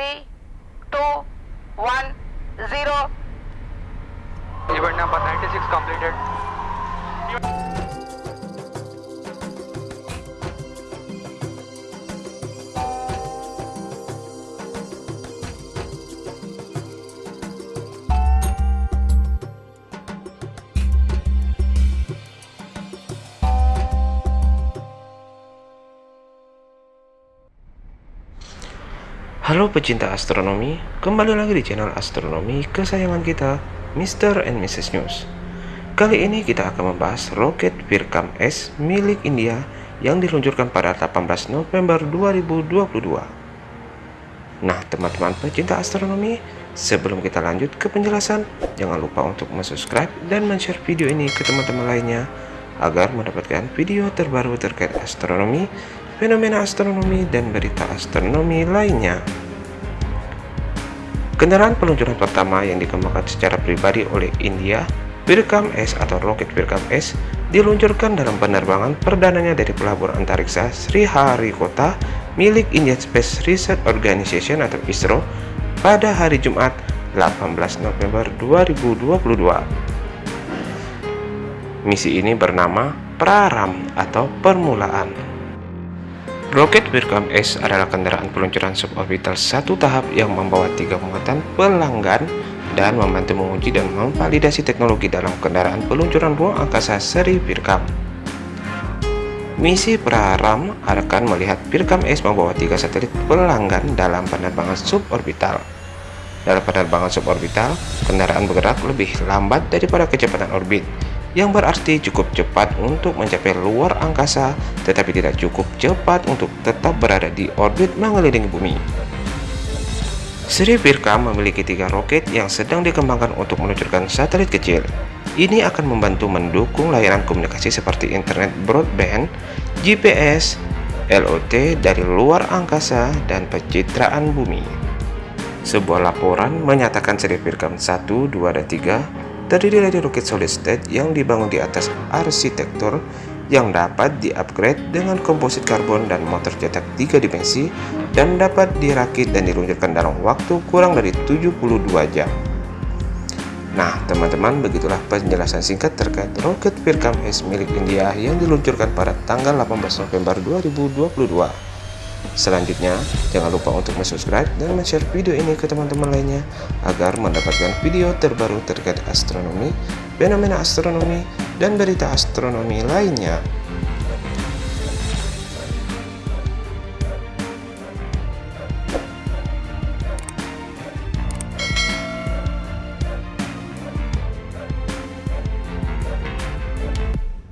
Three two one zero 96 completed. Halo pecinta astronomi, kembali lagi di channel astronomi kesayangan kita, Mr. and Mrs. News. Kali ini kita akan membahas roket Virkam S milik India yang diluncurkan pada 18 November 2022. Nah, teman-teman pecinta astronomi, sebelum kita lanjut ke penjelasan, jangan lupa untuk subscribe dan share video ini ke teman-teman lainnya agar mendapatkan video terbaru terkait astronomi, fenomena astronomi, dan berita astronomi lainnya. Kendaraan peluncuran pertama yang dikembangkan secara pribadi oleh India, Virkam S atau roket Virkam S, diluncurkan dalam penerbangan perdananya dari pelabuhan antariksa Sri Harikota milik Indian Space Research Organization atau ISRO pada hari Jumat 18 November 2022. Misi ini bernama Praram atau Permulaan. Roket Virkam S adalah kendaraan peluncuran suborbital satu tahap yang membawa tiga muatan pelanggan dan membantu menguji dan memvalidasi teknologi dalam kendaraan peluncuran ruang angkasa seri Virkam. Misi Praram akan melihat Virkam S membawa tiga satelit pelanggan dalam penerbangan suborbital. Dalam penerbangan suborbital, kendaraan bergerak lebih lambat daripada kecepatan orbit, yang berarti cukup cepat untuk mencapai luar angkasa tetapi tidak cukup cepat untuk tetap berada di orbit mengelilingi bumi. Sri Virkam memiliki tiga roket yang sedang dikembangkan untuk meluncurkan satelit kecil. Ini akan membantu mendukung layanan komunikasi seperti internet broadband, GPS, LOT dari luar angkasa, dan pencitraan bumi. Sebuah laporan menyatakan Sri Virkam 1, 2, dan 3 terdiri dari roket solid state yang dibangun di atas arsitektur yang dapat di-upgrade dengan komposit karbon dan motor cetak tiga dimensi dan dapat dirakit dan diluncurkan dalam waktu kurang dari 72 jam. Nah, teman-teman, begitulah penjelasan singkat terkait roket Virkam S milik India yang diluncurkan pada tanggal 18 November 2022. Selanjutnya, jangan lupa untuk subscribe dan share video ini ke teman-teman lainnya agar mendapatkan video terbaru terkait astronomi, fenomena astronomi, dan berita astronomi lainnya.